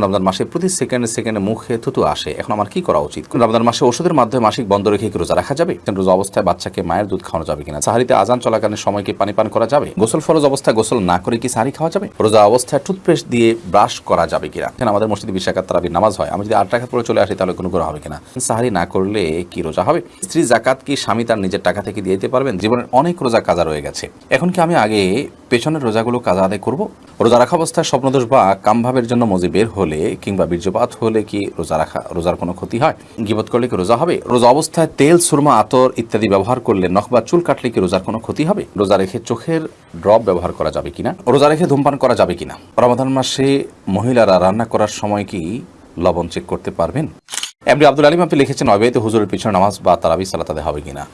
রমজান মাসে প্রতি সেকেন্ডে সেকেন্ডে মুখে থুতু আসে। এখন আমার কি করা উচিত? রমজান মাসে ওষুধের মাধ্যমে মাসিক বন্ধ রেখে কি রোজা রাখা যাবে? রোজা অবস্থায় বাচ্চাকে মায়ের দুধ খাওয়ানো যাবে কিনা? সাহারিতে আজান চলাকালীন সময় কি পানি পান করা যাবে? গোসল ফরজ অবস্থায় গোসল না করে কি সাহারি খাওয়া যাবে? রোজা অবস্থায় টুথপেস্ট দিয়ে ব্রাশ করা যাবে কিনা? এখানে আমাদের মসজিদে বিশাখাত তারাবির নামাজ হয়। আমি যদি আট টাকা পরে চলে আসি, তাহলে কোনো করে হবে কিনা? সাহারি না করলে কি রোজা হবে? স্ত্রী জাকাত কি স্বামী তার নিজের টাকা থেকে দিয়ে দিতে পারবেন? জীবনের অনেক রোজা কাজা রয়ে গেছে। এখন কি আমি আগে পেছনের রোজাগুলো কাজা আদায় করব। রোজা রাখা অবস্থায় স্বপ্নদোষ বা কামভাবের জন্য মজি বের হলে কিংবা বীর্যপাত হলে কি রোজা রাখা, রোজার কোনো ক্ষতি হয়? গিবত করলে কি রোজা হবে? রোজা অবস্থায় তেল, সুরমা, আতর ইত্যাদি ব্যবহার করলে নখ বা চুল কাটলে কি রোজার কোনো ক্ষতি হবে? রোজা রেখে চোখের ড্রপ ব্যবহার করা যাবে কিনা? রোজা রেখে ধূমপান করা যাবে কিনা? রমাদান মাসে মহিলারা রান্না করার সময় কি লবণ চেক করতে পারবেন? এমডি আব্দুল আলিম আপনি লিখেছেন, অবৈধ হুজুরের পিছনে নামাজ বা তারাবি সালাত হবে কিনা?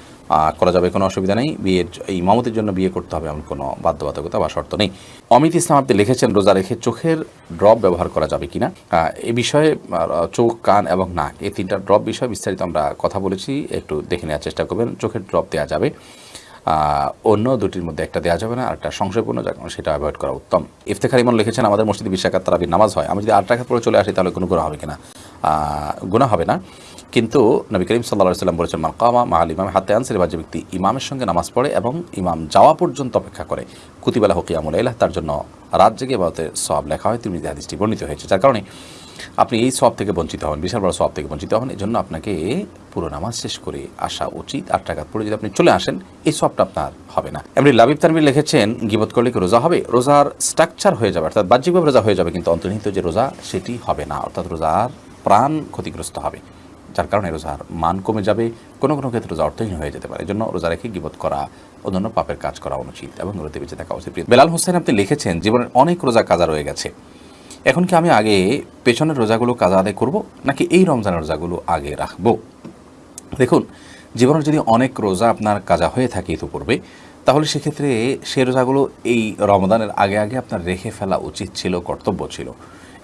করা যাবে, কোনো অসুবিধা নেই। বিয়ের ইমামতের জন্য বিয়ে করতে হবে এমন কোনো বাধ্যবাধকতা বা শর্ত নেই। অমিত ইসলাম, আপনি লিখেছেন, রোজা রেখে চোখের ড্রপ ব্যবহার করা যাবে কিনা? এ বিষয়ে চোখ, কান এবং নাক, এই তিনটা ড্রপ বিষয়ে বিস্তারিত আমরা কথা বলেছি। একটু দেখে নেওয়ার চেষ্টা করবেন। চোখের ড্রপ দেওয়া যাবে। অন্য দুটির মধ্যে একটা দেওয়া যাবে না, আর একটা সংশয়পূর্ণ যা সেটা অ্যাভয়েড করা উত্তম। ইফতেখার ইমন লিখেছেন, আমাদের মসজিদে বিশাখাত তারাবির নামাজ হয়। আমি যদি আট টাকা পরে চলে আসি, তাহলে কোনো গুণা হবে কিনা? গুণা হবে না। কিন্তু নবী করিম সাল্লাহ সাল্লাম বলেছেন মাকামা মাহাল ইমাম হাতে আনসের যে ব্যক্তি ইমামের সঙ্গে নামাজ পড়ে এবং ইমাম যাওয়া পর্যন্ত অপেক্ষা করে। কুতিবেলা হকিয়ামুল ইলাহ তার জন্য রাত জেগে বাতে সব লেখা হয়। তিনি হাদিসটি বর্ণিত হয়েছে, যার কারণে আপনি এই সব থেকে বঞ্চিত হন বিশাল বড় সব থেকে বঞ্চিত হন এই জন্য আপনাকে পুরো নামাজ শেষ করে আসা উচিত। আট টাকা পরে যদি আপনি চলে আসেন, এই সবটা আপনার হবে না। এমনি লাবিব তানবির লিখেছেন, গিবত করলে কি রোজা হবে? রোজার স্ট্রাকচার হয়ে যাবে, অর্থাৎ বাহ্যিকভাবে রোজা হয়ে যাবে, কিন্তু অন্তর্নিহিত যে রোজা, সেটি হবে না। অর্থাৎ রোজার প্রাণ ক্ষতিগ্রস্ত হবে। যার কারণে রোজার মান কমে যাবে, কোনো কোনো ক্ষেত্রে রোজা অর্থহীন হয়ে যেতে পারে। জন্য রোজা রেখে গিবত করা, অন্যান্য পাপের কাজ করা অনুচিত এবং রোদে বেঁচে থাকা উচিত। বেলাল হোসেন আপনি লিখেছেন, জীবনের অনেক রোজা কাজা রয়ে গেছে। এখন কি আমি আগে পেছনের রোজাগুলো কাজা আদায় করব, নাকি এই রমজানের রোজাগুলো আগে রাখব? দেখুন, জীবনের যদি অনেক রোজা আপনার কাজা হয়ে থাকে ইতিপূর্বে, তাহলে সেক্ষেত্রে সে রোজাগুলো এই রমদানের আগে আগে আপনার রেখে ফেলা উচিত ছিল, কর্তব্য ছিল।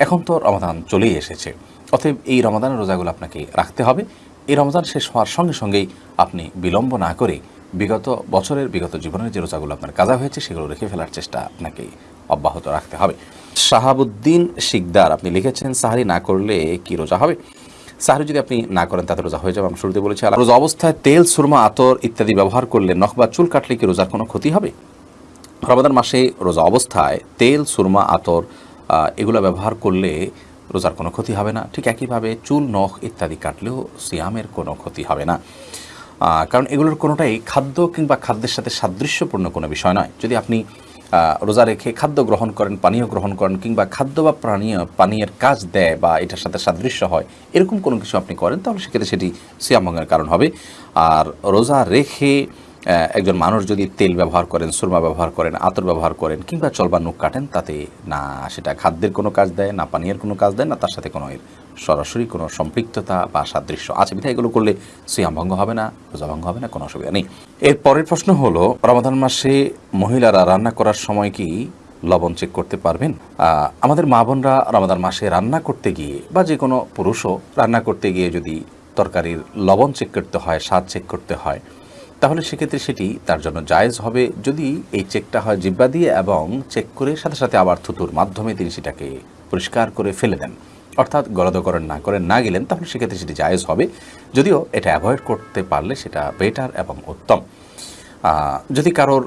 এখন তো রমাদান চলেই এসেছে। অতএব এই রমাদানের রোজাগুলো আপনাকে রাখতে হবে। এই রমজান শেষ হওয়ার সঙ্গে সঙ্গেই আপনি বিলম্ব না করে বিগত বছরের, বিগত জীবনের যে রোজাগুলো আপনার কাজা হয়েছে, সেগুলো রেখে ফেলার চেষ্টা আপনাকে অব্যাহত রাখতে হবে। শাহাবুদ্দিন শিকদার, আপনি লিখেছেন, সাহারি না করলে কি রোজা হবে? সাহারি যদি আপনি না করেন, তাতে রোজা হয়ে যাবে। আমি শুরুতে বলেছি আর রোজা অবস্থায় তেল, সুরমা, আতর ইত্যাদি ব্যবহার করলে নখ বা চুল কাটলে কি রোজার কোনো ক্ষতি হবে? রমাদান মাসে রোজা অবস্থায় তেল, সুরমা, আতর এগুলো ব্যবহার করলে রোজার কোনো ক্ষতি হবে না। ঠিক একইভাবে চুল, নখ ইত্যাদি কাটলেও সিয়ামের কোনো ক্ষতি হবে না। কারণ এগুলোর কোনোটাই খাদ্য কিংবা খাদ্যের সাথে সাদৃশ্যপূর্ণ কোনো বিষয় নয়। যদি আপনি রোজা রেখে খাদ্য গ্রহণ করেন, পানীয় গ্রহণ করেন কিংবা খাদ্য বা পানীয় পানীয়ের কাজ দেয় বা এটার সাথে সাদৃশ্য হয়, এরকম কোনো কিছু আপনি করেন, তাহলে সেক্ষেত্রে সেটি সিয়ামভঙ্গের কারণ হবে। আর রোজা রেখে একজন মানুষ যদি তেল ব্যবহার করেন, সুরমা ব্যবহার করেন, আতর ব্যবহার করেন, কিংবা চলবা নুখ কাটেন, তাতে না সেটা খাদ্যের কোনো কাজ দেয়, না পানীয়ের কোনো কাজ দেয়, না তার সাথে কোনো সরাসরি কোনো সম্পৃক্ততা বা সাদৃশ্য। আছে বিধায় এগুলো করলে সিয়াম ভঙ্গ হবে না রোজা ভঙ্গ হবে না, কোনো অসুবিধা নেই। এর পরের প্রশ্ন হলো, রমাদান মাসে মহিলারা রান্না করার সময় কি লবণ চেক করতে পারবেন? আমাদের মা বোনরা রমাদান মাসে রান্না করতে গিয়ে, বা যে কোনো পুরুষও রান্না করতে গিয়ে যদি তরকারির লবণ চেক করতে হয়, স্বাদ চেক করতে হয় তাহলে সেক্ষেত্রে সেটি তার জন্য জায়েজ হবে যদি এই চেকটা হয় জিব্বা দিয়ে এবং চেক করে সাথে সাথে আবার থুতুর মাধ্যমে তিনি সেটাকে পরিষ্কার করে ফেলে দেন। অর্থাৎ গলদকরণ না করেন না গেলেন, তাহলে সেক্ষেত্রে সেটি জায়েজ হবে। যদিও এটা অ্যাভয়েড করতে পারলে সেটা বেটার এবং উত্তম। যদি কারোর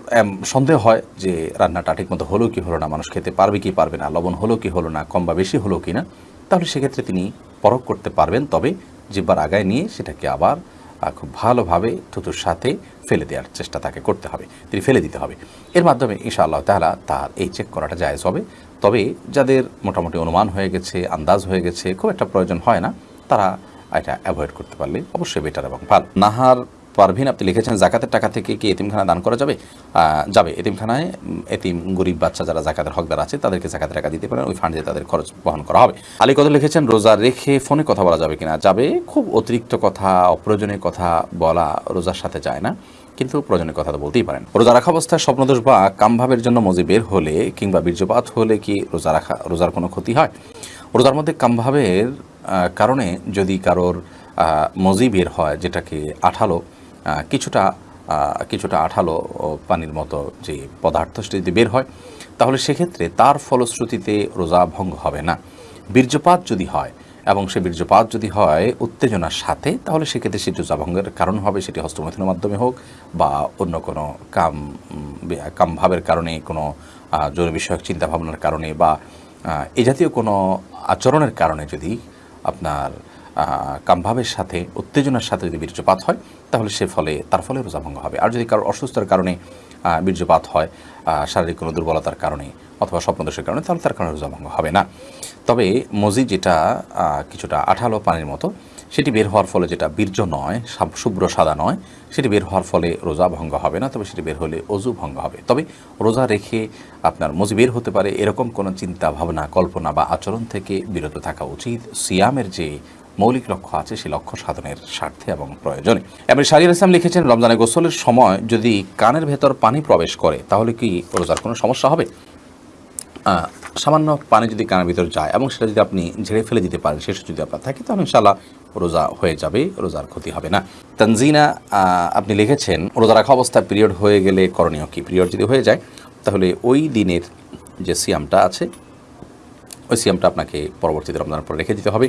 সন্দেহ হয় যে রান্নাটা ঠিকমতো হলো কি হলো না, মানুষ খেতে পারবে কি পারবে না, লবণ হলো কি হলো না, কম বা বেশি হলো কি না তাহলে সেক্ষেত্রে তিনি পরখ করতে পারবেন। তবে জিব্বার আগায় নিয়ে সেটাকে আবার খুব ভালোভাবে থুতুর সাথে ফেলে দেওয়ার চেষ্টা তাকে করতে হবে। তিনি ফেলে দিতে হবে। এর মাধ্যমে ঈশা আল্লাহ তাহলে তার এই চেক করাটা জায়জ হবে। তবে যাদের মোটামুটি অনুমান হয়ে গেছে, আন্দাজ হয়ে গেছে, খুব একটা প্রয়োজন হয় না, তারা এটা অ্যাভয়েড করতে পারলে অবশ্যই বেটার এবং ভালো। নাহার পারভিন, আপনি লিখেছেন, জাকাতের টাকা থেকে কি এতিমখানা দান করা যাবে? যাবে। এতিমখানায় এতিম গরিব বাচ্চা যারা জাকাতের হকদার আছে, তাদেরকে জাকাতের টাকা দিতে পারেন, ওই ফান্ডে তাদের খরচ বহন করা হবে। আলী কত লিখেছেন, রোজা রেখে ফোনে কথা বলা যাবে কিনা? যাবে, খুব অতিরিক্ত কথা, অপ্রয়োজনীয় কথা বলা রোজার সাথে যায় না, কিন্তু প্রয়োজনীয় কথা তো বলতেই পারেন। রোজা রাখা অবস্থায় স্বপ্নদোষ বা কামভাবের জন্য মজি বের হলে কিংবা বীর্যপাত হলে কি রোজা রাখা, রোজার কোনো ক্ষতি হয়? রোজার মধ্যে কামভাবের কারণে যদি কারোর মজি বের হয়, যেটাকে আঠালো কিছুটা কিছুটা আঠালো পানির মতো যে পদার্থ সেটা যদি বের হয়, তাহলে সেক্ষেত্রে তার ফলশ্রুতিতে রোজা ভঙ্গ হবে না। বীর্যপাত যদি হয় এবং সে বীর্যপাত যদি হয় উত্তেজনার সাথে, তাহলে সেক্ষেত্রে সেটি রোজাভঙ্গের কারণ হবে, সেটি হস্তমৈথুনের মাধ্যমে হোক বা অন্য কোনো কাম কামভাবের কারণে, কোনো যৌন বিষয়ক চিন্তাভাবনার কারণে বা এ জাতীয় কোনো আচরণের কারণে যদি আপনার কামভাবের সাথে, উত্তেজনার সাথে যদি বীর্যপাত হয়, তাহলে সে ফলে, তার ফলে রোজাভঙ্গ হবে। আর যদি কারোর অসুস্থতার কারণে বীর্যপাত হয় শারীরিক কোনো দুর্বলতার কারণে অথবা স্বপ্নদোষের কারণে, তাহলে তার কারণে রোজাভঙ্গ হবে না। তবে মজি যেটা কিছুটা আঠালো পানির মতো, সেটি বের হওয়ার ফলে যেটা বীর্য নয় শুভ্র সাদা নয়, সেটি বের হওয়ার ফলে রোজা ভঙ্গ হবে না, তবে সেটি বের হলে অজু ভঙ্গ হবে। তবে রোজা রেখে আপনার মজি বের হতে পারে, এরকম কোনো চিন্তা, ভাবনা, কল্পনা বা আচরণ থেকে বিরত থাকা উচিত। সিয়ামের যে মৌলিক লক্ষ্য আছে, সেই লক্ষ্য সাধনের স্বার্থে এবং প্রয়োজনে। এবার শারির ইসলাম লিখেছেন রমজানে গোসলের সময় যদি কানের ভেতর পানি প্রবেশ করে, তাহলে কি রোজার কোনো সমস্যা হবে? সামান্য পানি যদি কানের ভিতর যায় এবং সেটা যদি আপনি ঝেড়ে ফেলে দিতে পারেন শেষ যদি আপনার থাকে, তাহলে ইনশাল্লাহ রোজা হয়ে যাবে, রোজার ক্ষতি হবে না। তানজিনা আপনি লিখেছেন, রোজা রাখা অবস্থায় পিরিয়ড হয়ে গেলে করণীয় কি? পিরিয়ড যদি হয়ে যায়, তাহলে ওই দিনের যে সিয়ামটা আছে, ওই সিয়ামটা আপনাকে পরবর্তীতে রমজানের পরে রেখে দিতে হবে।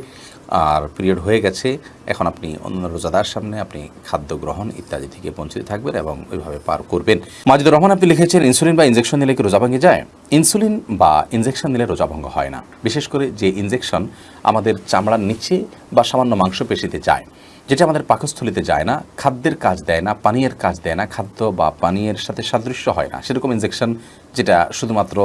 আর পিরিয়ড হয়ে গেছে। এখন আপনি অন্য রোজাদার সামনে আপনি খাদ্য গ্রহণ ইত্যাদি থেকে বঞ্চিত থাকবেন এবং ওইভাবে পার করবেন। মাজিদুর রহমান, আপনি লিখেছেন, ইনসুলিন বা ইনজেকশন নিলে কি রোজা ভেঙে যায়? ইনসুলিন বা ইনজেকশন নিলে রোজা ভঙ্গ হয় না। বিশেষ করে যে ইনজেকশন আমাদের চামড়ার নিচে বা সামান্য মাংসপেশিতে যায়, যেটা আমাদের পাকস্থলিতে যায় না, খাদ্যের কাজ দেয় না, পানীয়ের কাজ দেয় না, খাদ্য বা পানীয়ের সাথে সাদৃশ্য হয় না, সেরকম ইনজেকশন যেটা শুধুমাত্র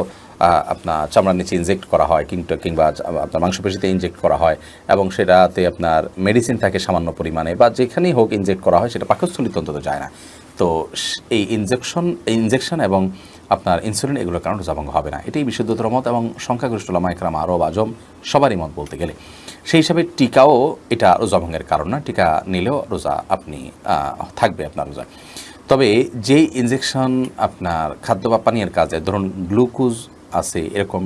আপনার চামড়ার নিচে ইনজেক্ট করা হয়, কিংবা কিংবা আপনার মাংসপেশিতে ইনজেক্ট করা হয়, এবং সেটাতে আপনার মেডিসিন থাকে সামান্য পরিমাণে, বা যেখানেই হোক ইনজেক্ট করা হয়, সেটা পাকস্থলিতে অন্তত যায় না। তো এই ইনজেকশন ইনজেকশন এবং আপনার ইনসুলিন এগুলোর কারণে রোজাভঙ্গ হবে না। এটাই বিশুদ্ধতর মত এবং সংখ্যাগরিষ্ঠ লামাইকরাম আরব আজম সবারই মত বলতে গেলে। সেই হিসাবে টিকাও এটা রোজাভঙ্গের কারণ না, টিকা নিলেও রোজা আপনি থাকবে আপনার রোজা। তবে যে ইনজেকশন আপনার খাদ্য বা পানীয়ের কাজে, ধরুন গ্লুকোজ আছে এরকম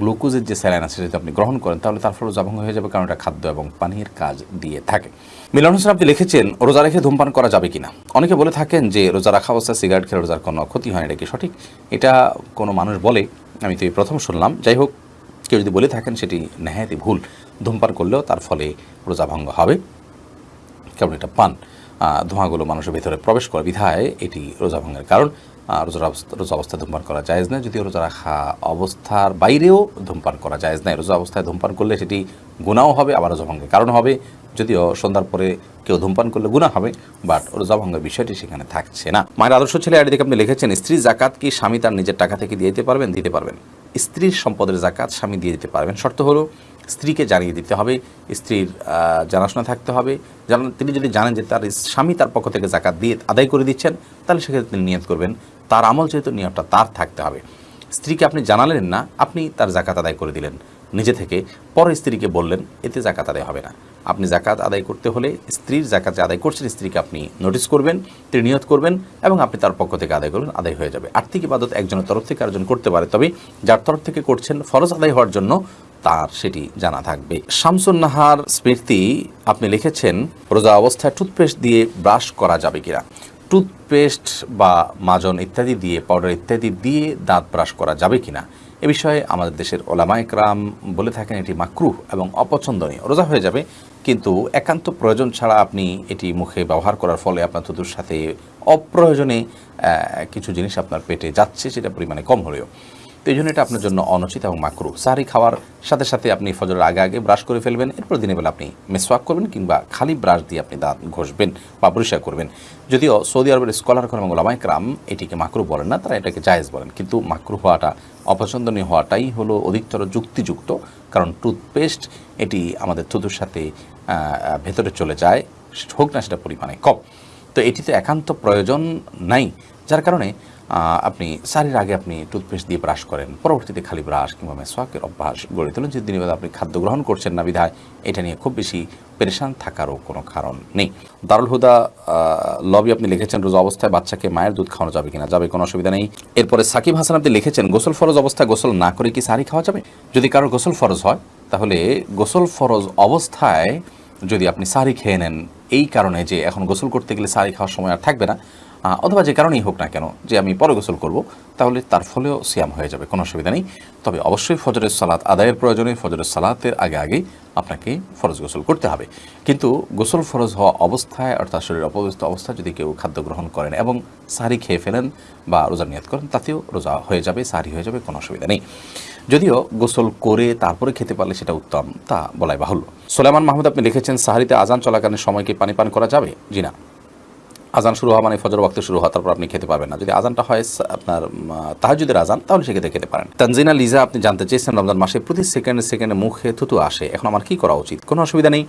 গ্লুকোজের যে স্যালাইন আছে যদি আপনি গ্রহণ করেন, তাহলে তার ফলে রোজাভঙ্গ হয়ে যাবে কারণ এটা খাদ্য এবং পানীয়ের কাজ দিয়ে থাকে। মিলন হোসেন, আপনি লিখেছেন, রোজা রেখে ধূমপান করা যাবে কিনা? অনেকে বলে থাকেন যে, রোজা রাখা অবস্থায় সিগারেট খেলে রোজার কোনো ক্ষতি হয় এটা কি সঠিক? এটা কোনো মানুষ বলে, আমি তো এই প্রথম শুনলাম। যাই হোক, কেউ যদি বলে থাকেন সেটি নেহায়তি ভুল। ধূমপান করলেও তার ফলে রোজা ভঙ্গ হবে। কেমন এটা পান ধোঁয়াগুলো মানুষের ভেতরে প্রবেশ করে বিধায় এটি রোজা ভঙ্গের কারণ। রোজার অবস্থা রোজা অবস্থায় ধূমপান করা জায়েজ নয়। যদিও রোজা রাখা অবস্থার বাইরেও ধূমপান করা জায়েজ নয়। রোজা অবস্থায় ধূমপান করলে সেটি গুণাও হবে আবার রোজা ভঙ্গের কারণ হবে। যদিও সন্ধ্যার পরে কেউ ধূমপান করলে গুণা হবে, বাট রোজা ভঙ্গের বিষয়টি সেখানে থাকছে না। মায়ের আদর্শ ছেলে থেকে আপনি লিখেছেন, স্ত্রী জাকাত কি স্বামী তার নিজের টাকা থেকে দিয়ে দিতে পারবেন? দিতে পারবেন। স্ত্রীর সম্পদের জাকাত স্বামী দিয়ে দিতে পারবেন। শর্ত হলো, স্ত্রীকে জানিয়ে দিতে হবে, স্ত্রীর জানাশোনা থাকতে হবে। জানান তিনি যদি জানেন যে তার স্বামী তার পক্ষ থেকে জাকাত দিয়ে আদায় করে দিচ্ছেন, তাহলে সেক্ষেত্রে তিনি নিয়ত করবেন। তার আমল যেহেতু নিয়তটা তার থাকতে হবে। স্ত্রীকে আপনি জানালেন না, আপনি তার জাকাত আদায় করে দিলেন। নিজে থেকে পরে স্ত্রীকে বললেন, এতে জাকাত আদায় হবে না। আপনি জাকাত আদায় করতে হলে স্ত্রীর জাকাত আদায় করছেন, স্ত্রীকে আপনি নোটিস করবেন তিনি নিয়ত করবেন এবং আপনি তার পক্ষ থেকে আদায় করবেন, আদায় হয়ে যাবে। আর্থিক ইবাদত একজনের তরফ থেকে আরেকজন করতে পারে, তবে যার তরফ থেকে করছেন, ফরজ আদায় হওয়ার জন্য তার সেটি জানা থাকবে। শামসুন নাহার স্মৃতি আপনি লিখেছেন, রোজা অবস্থায় টুথপেস্ট দিয়ে ব্রাশ করা যাবে কিনা? টুথপেস্ট বা মাজন ইত্যাদি দিয়ে পাউডার ইত্যাদি দিয়ে দাঁত ব্রাশ করা যাবে কি না এ বিষয়ে আমাদের দেশের ওলামাইকরাম বলে থাকেন এটি মাকরুহ এবং অপছন্দনীয়। রোজা হয়ে যাবে, কিন্তু একান্ত প্রয়োজন ছাড়া আপনি এটি মুখে ব্যবহার করার ফলে আপনার থুতুর সাথে অপ্রয়োজনে কিছু জিনিস আপনার পেটে যাচ্ছে, সেটা পরিমাণে কম হলেও। তো এই জন্য এটা আপনার জন্য অনুচিত এবং মাকরু। সাহারি খাওয়ার সাথে সাথে আপনি ফজরের আগে আগে ব্রাশ করে ফেলবেন, এরপর দিনের বেলা আপনি মেসওয়াক করবেন কিংবা খালি ব্রাশ দিয়ে আপনি দাঁত ঘষবেন বা পরিষ্কার করবেন। যদিও সৌদি আরবের স্কলার এবং ওলামাইকরাম এটিকে মাকরু বলেন না, তারা এটাকে জায়েজ বলেন। কিন্তু মাকরু হওয়াটা, অপছন্দনীয় হওয়াটাই হলো অধিকতর যুক্তিযুক্ত, কারণ টুথপেস্ট এটি আমাদের থুতুর সাথে ভেতরে চলে যায়, হোক না সেটা পরিমাণে কম। তো এটিতে একান্ত প্রয়োজন নাই, যার কারণে আপনি সারির আগে আপনি টুথপেস্ট দিয়ে ব্রাশ করেন, পরবর্তীতে খালি ব্রাশ কিংবা মেসওয়াকের অভ্যাস গড়ে তোলেন যে দিনের আপনি খাদ্য গ্রহণ করছেন না বিধায়, এটা নিয়ে খুব বেশি পেরেশান থাকারও কোনো কারণ নেই। দারুল হুদা লবি আপনি লিখেছেন, রোজা অবস্থায় বাচ্চাকে মায়ের দুধ খাওয়ানো যাবে কিনা? যাবে, কোনো অসুবিধা নেই। এরপরে সাকিব হাসান আপনি লিখেছেন, গোসল ফরজ অবস্থায় গোসল না করে কি সারি খাওয়া যাবে? যদি কারোর গোসল ফরজ হয়, তাহলে গোসল ফরজ অবস্থায় যদি আপনি সারি খেয়ে নেন, এই কারণে যে এখন গোসল করতে গেলে সারি খাওয়ার সময় আর থাকবে না অথবা যে কারণেই হোক না কেন, যে আমি পরে গোসল করব, তাহলে তার ফলেও সিয়াম হয়ে যাবে, কোনো অসুবিধা নেই। তবে অবশ্যই ফজরের সালাত আদায়ের প্রয়োজনে ফজরের সালাতের আগে আগে আপনাকে ফরজ গোসল করতে হবে। কিন্তু গোসল ফরজ হওয়া অবস্থায়, অর্থাৎ শরীর অপবিস্ত অবস্থায় যদি কেউ খাদ্য গ্রহণ করেন এবং সারি খেয়ে ফেলেন বা রোজা নিয়ত করেন, তাতেও রোজা হয়ে যাবে, সারি হয়ে যাবে, কোনো অসুবিধা নেই। যদিও গোসল করে তারপরে খেতে পারলে সেটা উত্তম, তা বলাই বাহুল্য। সোলেমান মাহমুদ, আপনি লিখেছেন, সাহারিতে আজান চলাকালীন সময়কে পানি পান করা যাবে? জি না। আজান শুরু হওয়া মানে ফজর ওয়াক্ত শুরু হওয়া, তারপর আপনি খেতে পারবেন না। যদি আজানটা হয়, আপনার তাহাজুদের আজান, তাহলে সেক্ষেত্রে খেতে পারেন। তানজিনা, লিজা, আপনি জানতে চেয়েছেন রমজান মাসে প্রতি সেকেন্ডে সেকেন্ডে মুখে থুতু আসে। এখন আমার কি করা উচিত? কোনো অসুবিধা নেই।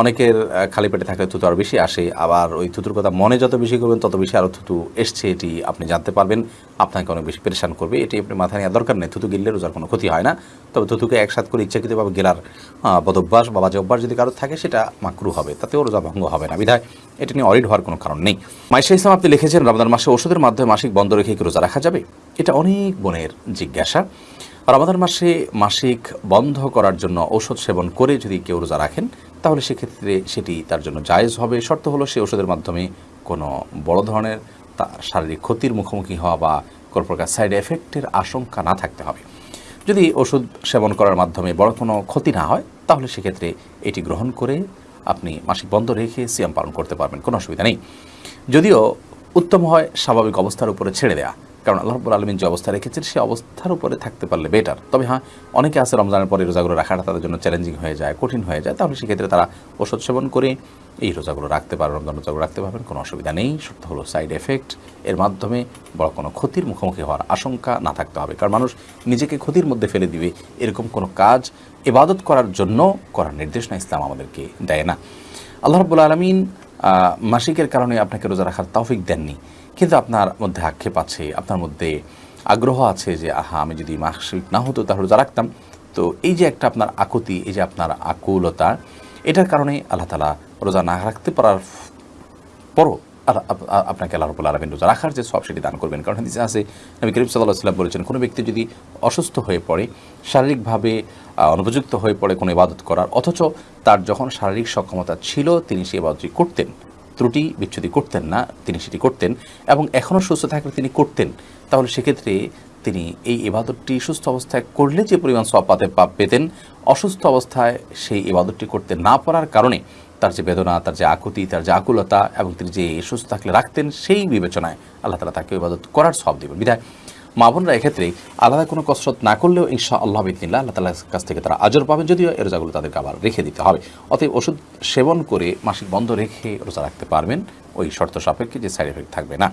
অনেকের খালি পেটে থাকলে থুতু আরও বেশি আসে, আবার ওই থুতুর কথা মনে যত বেশি করবেন, তত বেশি আরও থুতু এসছে, এটি আপনি জানতে পারবেন। আপনাকে অনেক বেশি পরেশান করবে, এটি আপনি মাথায় নেওয়ার দরকার নেই। থুতু গিললে রোজার কোনো ক্ষতি হয় না। তবে থুতুকে একসাথে করে ইচ্ছাকৃতভাবে গেলার বদভ্যাস বা বাজে অভ্যাস যদি কারও থাকে, সেটা মাকরু হবে, তাতেও রোজা ভঙ্গ হবে না। বিধায় এটা নিয়ে অরিড হওয়ার কোনো কারণ নেই। মাইশা ইসলাম, আপনি লিখেছেন, রমজান মাসে ওষুধের মাধ্যমে মাসিক বন্ধ রেখে কি রোজা রাখা যাবে? এটা অনেক বোনের জিজ্ঞাসা। রমাদান মাসে মাসিক বন্ধ করার জন্য ঔষধ সেবন করে যদি কেউ রোজা রাখেন তাহলে সেক্ষেত্রে সেটি তার জন্য জায়েজ হবে। শর্ত হলো সে ওষুধের মাধ্যমে কোনো বড় ধরনের শারীরিক ক্ষতির মুখোমুখি হওয়া বা কোনো প্রকার সাইড এফেক্টের আশঙ্কা না থাকতে হবে। যদি ওষুধ সেবন করার মাধ্যমে বড় কোনো ক্ষতি না হয়, তাহলে সেক্ষেত্রে এটি গ্রহণ করে আপনি মাসিক বন্ধ রেখে সিয়াম পালন করতে পারবেন, কোনো অসুবিধা নেই। যদিও উত্তম হয় স্বাভাবিক অবস্থার উপরে ছেড়ে দেওয়া কারণ আল্লাহ রব্বুল আলমিন যে অবস্থা রেখেছেন সেই অবস্থার উপরে থাকতে পারলে বেটার তবে হ্যাঁ অনেকে আছে রমজানের পরে রোজাগুলো রাখাটা তাদের জন্য চ্যালেঞ্জিং হয়ে যায়, কঠিন হয়ে যায়। তাহলে সেক্ষেত্রে তারা ওষুধ সেবন করে এই রোজাগুলো রাখতে পারে রমজান রোজাগুলো রাখতে পারবেন কোনো অসুবিধা নেই। সত্য হলো সাইড এফেক্ট এর মাধ্যমে বড় কোনো ক্ষতির মুখোমুখি হওয়ার আশঙ্কা না থাকতে হবে। কারণ মানুষ নিজেকে ক্ষতির মধ্যে ফেলে দিবে, এরকম কোনো কাজ ইবাদত করার জন্য করার নির্দেশনা ইসলাম আমাদেরকে দেয় না। আল্লাহ রব্বুল আলমিন মাসিকের কারণে আপনাকে রোজা রাখার তৌফিক দেননি। কিন্তু আপনার মধ্যে আক্ষেপ আছে, আপনার মধ্যে আগ্রহ আছে যে, আহা, আমি যদি মাসিক না হতো তাহলে রোজা রাখতাম। তো এই যে একটা আপনার আকুতি, এই যে আপনার আকুলতা, এটার কারণে আল্লাহ তালা রোজা না রাখতে পারার পরও আপনাকে আল্লাহ রবুল্লা আলমিন রোজা রাখার যে সব সেটি দান করবেন। কারণ হাদিসে আছে, নবী করিম সাল্লাহ সাল্লাম বলেছেন, কোনো ব্যক্তি যদি অসুস্থ হয়ে পড়ে, শারীরিকভাবে অনুপযুক্ত হয়ে পড়ে কোনো ইবাদত করার, অথচ তার যখন শারীরিক সক্ষমতা ছিল, তিনি সেই ইবাদতটি করতেন। ত্রুটি বিচ্ছুতি করতেন না, তিনি সেটি করতেন এবং এখনও সুস্থ থাকলে তিনি করতেন। তাহলে সেক্ষেত্রে তিনি এই ইবাদতটি সুস্থ অবস্থায় করলে যে পরিমাণ সব পাতে পাপ পেতেন, অসুস্থ অবস্থায় সেই ইবাদতটি করতে না পারার কারণে তার যে বেদনা, তার যে আকুতি, তার যে আকুলতা এবং তিনি যে সুস্থ থাকলে রাখতেন সেই বিবেচনায় আল্লাহ তালা তাকে ইবাদত করার সব দেবেন। বিধায় মা বোনরা এক্ষেত্রে আলাদা কোনো কসরত না করলেও ইনশা আল্লাহ বিদিনিল্লা আল্লাহ তালার কাছ থেকে তারা আজর পাবেন, যদিও এ রোজাগুলো তাদেরকে আবার রেখে দিতে হবে। অতএব ওষুধ সেবন করে মাসিক বন্ধ রেখে রোজা রাখতে পারবেন। ওই শর্ত সাপেক্ষে যে সাইড এফেক্ট থাকবে না।